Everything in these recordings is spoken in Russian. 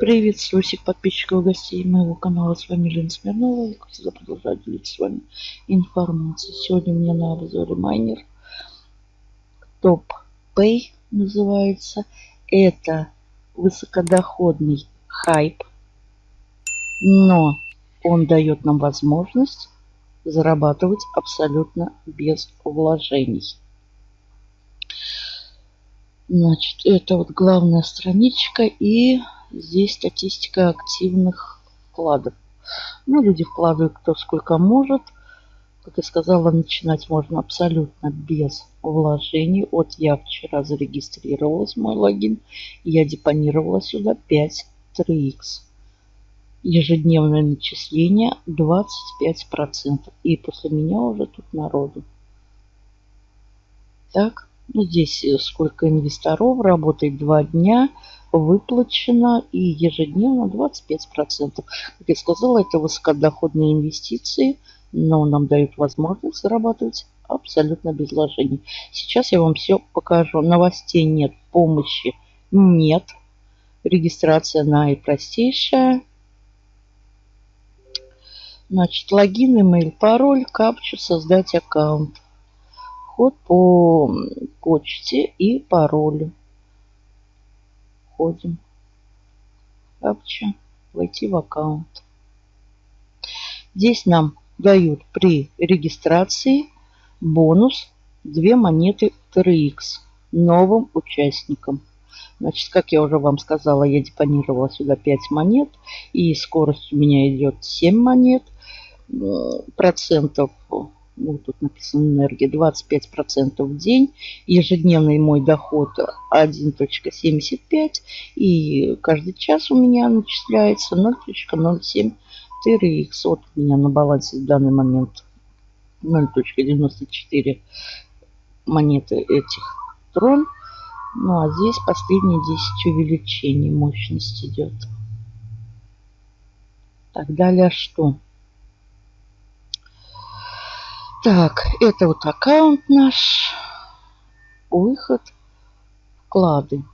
Приветствую всех подписчиков и гостей моего канала. С вами Лена Смирнова. Я всегда продолжаю делиться с вами информацией. Сегодня у меня на обзоре майнер. Топ Pay называется. Это высокодоходный хайп. Но он дает нам возможность зарабатывать абсолютно без вложений. Значит, это вот главная страничка и здесь статистика активных вкладов. Ну, люди вкладывают кто сколько может. Как я сказала, начинать можно абсолютно без вложений. Вот я вчера зарегистрировалась, мой логин. Я депонировала сюда 5 3x. Ежедневное начисление 25%. И после меня уже тут народу. Так. Ну, здесь э, сколько инвесторов, работает два дня, выплачено и ежедневно 25%. Как я сказала, это высокодоходные инвестиции, но нам дают возможность зарабатывать абсолютно без вложений. Сейчас я вам все покажу. Новостей нет, помощи нет. Регистрация наипростейшая. Значит, логин, email, пароль, капчу, создать аккаунт вход по почте и паролю. Входим. Капча. Войти в аккаунт. Здесь нам дают при регистрации бонус 2 монеты TRX новым участникам. Значит, как я уже вам сказала, я депонировала сюда 5 монет. И скорость у меня идет 7 монет. Процентов ну, тут написано энергия, 25% в день. Ежедневный мой доход 1.75. И каждый час у меня начисляется 0.07 TRX. У меня на балансе в данный момент 0.94 монеты этих трон. Ну а здесь последние 10 увеличений мощности идет. Так, далее что? Так, это вот аккаунт наш. Выход. Вклады.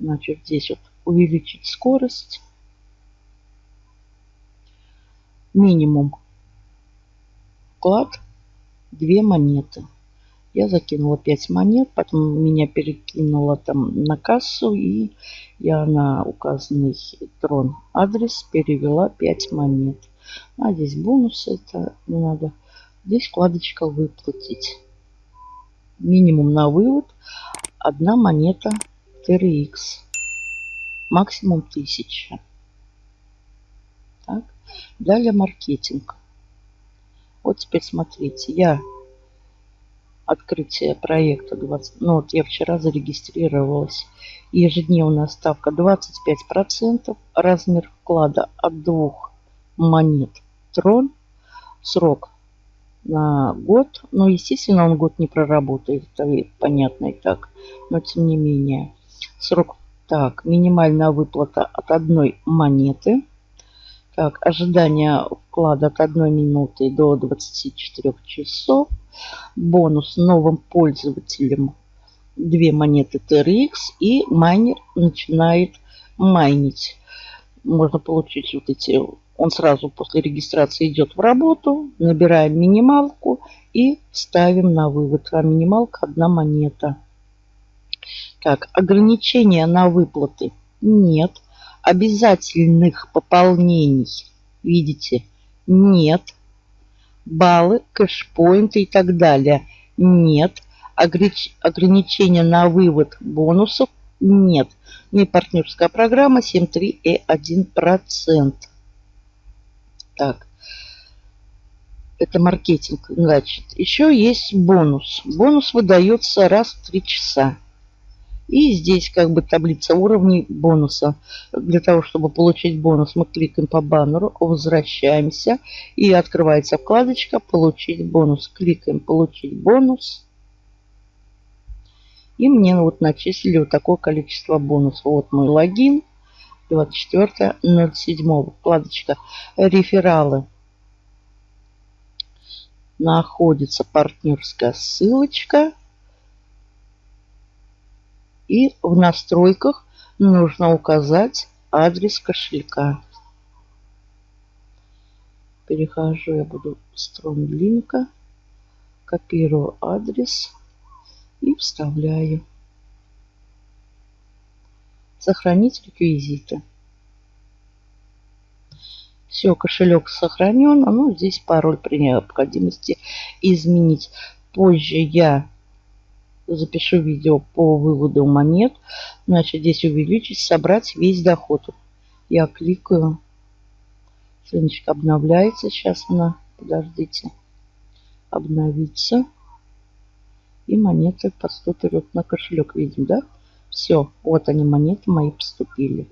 Значит, здесь вот увеличить скорость. Минимум вклад две монеты. Я закинула 5 монет, потом меня перекинула там на кассу, и я на указанный трон адрес перевела 5 монет. А здесь бонусы, это не надо. Здесь вкладочка выплатить. Минимум на вывод одна монета TRX. Максимум 1000. Так. Далее маркетинг. Вот теперь смотрите, я открытие проекта 20, ну вот я вчера зарегистрировалась. Ежедневная ставка 25%, размер вклада от 2 монет трон. Срок на год. Но, естественно, он год не проработает. Это понятно и так. Но, тем не менее. Срок. Так, минимальная выплата от одной монеты. Так, ожидание вклада от 1 минуты до 24 часов. Бонус новым пользователям 2 монеты TRX. И майнер начинает майнить. Можно получить вот эти он сразу после регистрации идет в работу. Набираем минималку и ставим на вывод. А минималка одна монета. Так, ограничения на выплаты нет. Обязательных пополнений, видите, нет. Баллы, кэшпоинты и так далее нет. Ограничения на вывод бонусов нет. Не партнерская программа 7,3 и 1%. Так. Это маркетинг. Значит, еще есть бонус. Бонус выдается раз в 3 часа. И здесь как бы таблица уровней бонуса. Для того, чтобы получить бонус, мы кликаем по баннеру, возвращаемся. И открывается вкладочка «Получить бонус». Кликаем «Получить бонус». И мне вот начислили вот такое количество бонусов. Вот мой логин. 24.07. Вкладочка «Рефералы». Находится партнерская ссылочка. И в настройках нужно указать адрес кошелька. Перехожу, я буду стронг линка, копирую адрес и вставляю. Сохранить реквизиты. Все, кошелек сохранен. Ну, здесь пароль при необходимости изменить. Позже я запишу видео по выводу монет. Значит, здесь увеличить, собрать весь доход. Я кликаю. Страничка обновляется. Сейчас она, подождите, обновится. И монеты поступят на кошелек. Видим, да? Все, вот они, монеты мои поступили.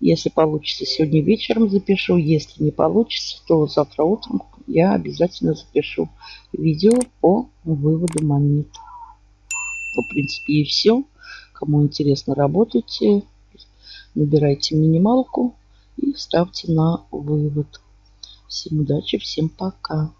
Если получится, сегодня вечером запишу. Если не получится, то завтра утром я обязательно запишу видео по выводу монет. Ну, в принципе, и все. Кому интересно, работайте. Набирайте минималку и ставьте на вывод. Всем удачи, всем пока.